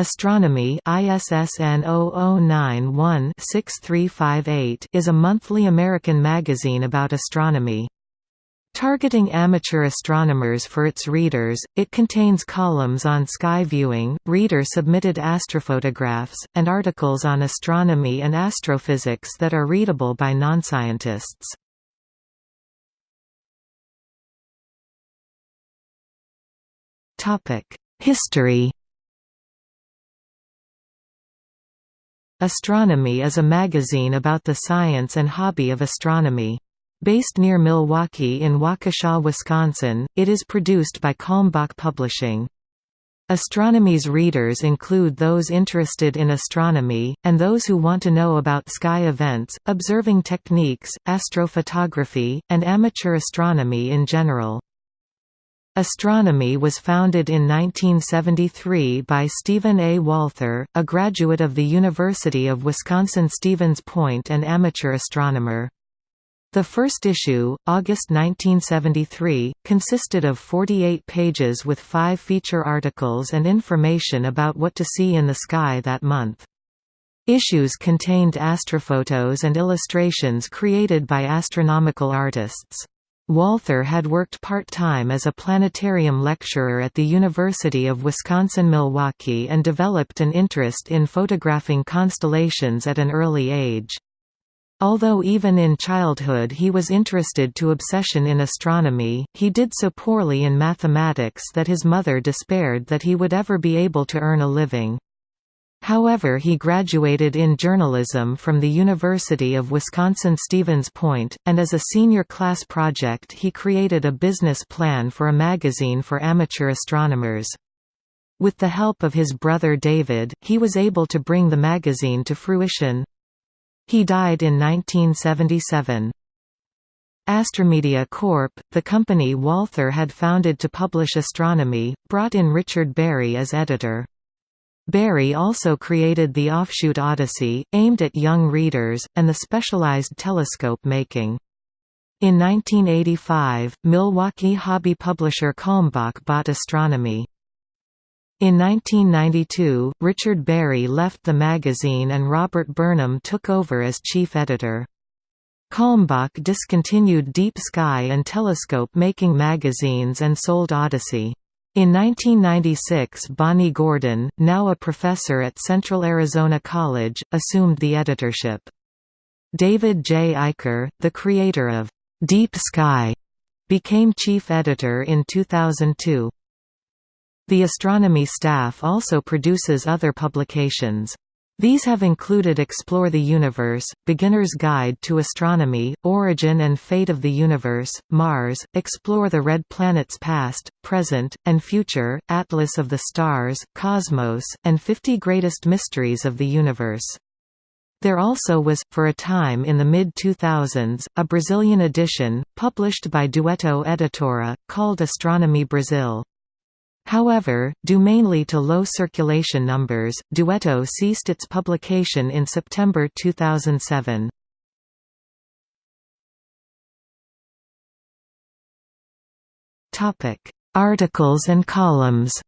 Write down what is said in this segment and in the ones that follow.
Astronomy ISSN 0091-6358 is a monthly American magazine about astronomy. Targeting amateur astronomers for its readers, it contains columns on sky viewing, reader-submitted astrophotographs, and articles on astronomy and astrophysics that are readable by non-scientists. History Astronomy is a magazine about the science and hobby of astronomy. Based near Milwaukee in Waukesha, Wisconsin, it is produced by Kalmbach Publishing. Astronomy's readers include those interested in astronomy, and those who want to know about sky events, observing techniques, astrophotography, and amateur astronomy in general. Astronomy was founded in 1973 by Stephen A. Walther, a graduate of the University of Wisconsin-Stevens Point and amateur astronomer. The first issue, August 1973, consisted of 48 pages with five feature articles and information about what to see in the sky that month. Issues contained astrophotos and illustrations created by astronomical artists. Walther had worked part-time as a planetarium lecturer at the University of Wisconsin-Milwaukee and developed an interest in photographing constellations at an early age. Although even in childhood he was interested to obsession in astronomy, he did so poorly in mathematics that his mother despaired that he would ever be able to earn a living. However he graduated in journalism from the University of Wisconsin-Stevens Point, and as a senior class project he created a business plan for a magazine for amateur astronomers. With the help of his brother David, he was able to bring the magazine to fruition. He died in 1977. Astromedia Corp., the company Walther had founded to publish astronomy, brought in Richard Berry as editor. Berry also created the offshoot Odyssey, aimed at young readers, and the specialized telescope making. In 1985, Milwaukee hobby publisher Kalmbach bought Astronomy. In 1992, Richard Berry left the magazine and Robert Burnham took over as chief editor. Kalmbach discontinued Deep Sky and Telescope making magazines and sold Odyssey. In 1996 Bonnie Gordon, now a professor at Central Arizona College, assumed the editorship. David J. Eicher, the creator of Deep Sky, became chief editor in 2002. The astronomy staff also produces other publications. These have included Explore the Universe, Beginner's Guide to Astronomy, Origin and Fate of the Universe, Mars, Explore the Red Planet's Past, Present, and Future, Atlas of the Stars, Cosmos, and 50 Greatest Mysteries of the Universe. There also was, for a time in the mid-2000s, a Brazilian edition, published by Dueto Editora, called Astronomy Brazil. However, due mainly to low circulation numbers, Dueto ceased its publication in September 2007. Topic: Articles and columns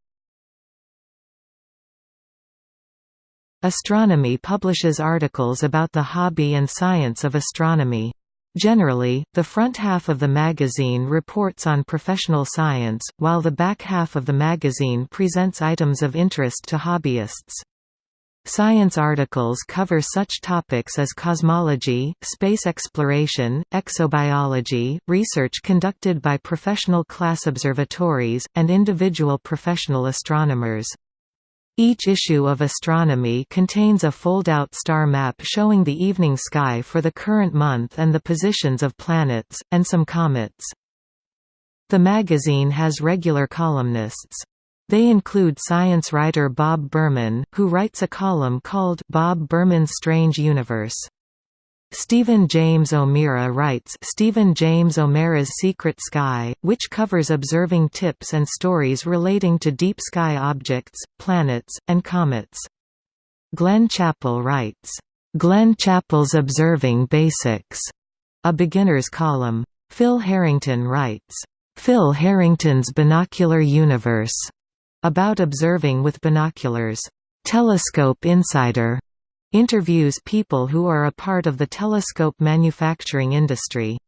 Astronomy publishes articles about the hobby and science of astronomy. Generally, the front half of the magazine reports on professional science, while the back half of the magazine presents items of interest to hobbyists. Science articles cover such topics as cosmology, space exploration, exobiology, research conducted by professional class observatories, and individual professional astronomers. Each issue of Astronomy contains a fold-out star map showing the evening sky for the current month and the positions of planets, and some comets. The magazine has regular columnists. They include science writer Bob Berman, who writes a column called Bob Berman's Strange Universe. Stephen James O'Meara writes Stephen James O'Meara's Secret Sky, which covers observing tips and stories relating to deep sky objects, planets, and comets. Glenn Chaple writes, "'Glenn Chaple's Observing Basics", a beginner's column. Phil Harrington writes, "'Phil Harrington's Binocular Universe", about observing with binoculars. Telescope Insider interviews people who are a part of the telescope manufacturing industry.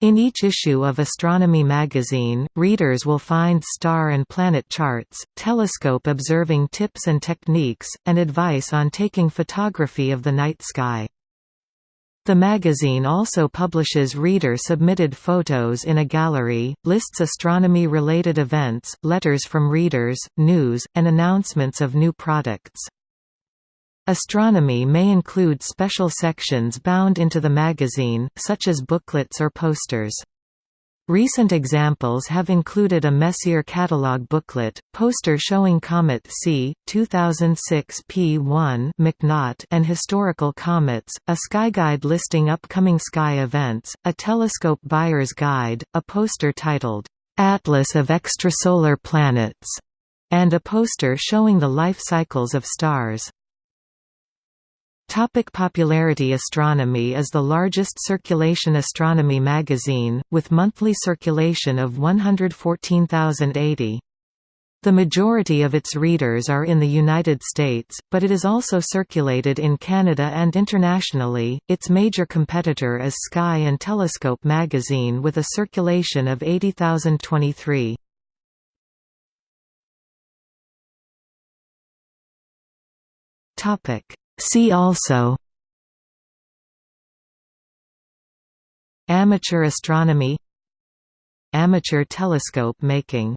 In each issue of Astronomy magazine, readers will find star and planet charts, telescope observing tips and techniques, and advice on taking photography of the night sky. The magazine also publishes reader-submitted photos in a gallery, lists astronomy-related events, letters from readers, news, and announcements of new products. Astronomy may include special sections bound into the magazine, such as booklets or posters. Recent examples have included a Messier catalog booklet, poster showing Comet C, 2006 P1 McNaught and historical comets, a skyguide listing upcoming sky events, a telescope buyer's guide, a poster titled, "'Atlas of Extrasolar Planets' and a poster showing the life cycles of stars. Topic popularity Astronomy is the largest circulation astronomy magazine, with monthly circulation of 114,080. The majority of its readers are in the United States, but it is also circulated in Canada and internationally. Its major competitor is Sky and Telescope magazine with a circulation of 80,023. Topic: See also Amateur astronomy Amateur telescope making